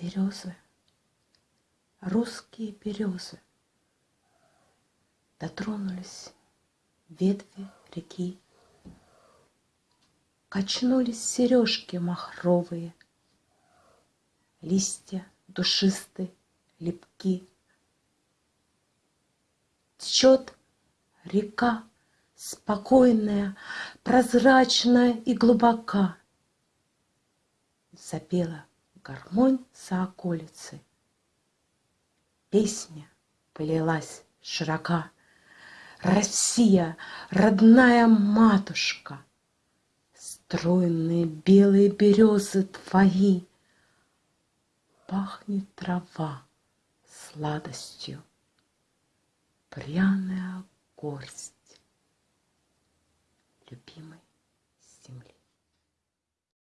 Березы, русские березы, Дотронулись ветви реки, Качнулись сережки махровые, Листья душисты, лепки. Течет река, спокойная, прозрачная и глубока. Запела гармонь за околицей. Песня полилась широка. Россия, родная матушка, Стройные белые березы твои, Пахнет трава сладостью, Пряная горсть любимой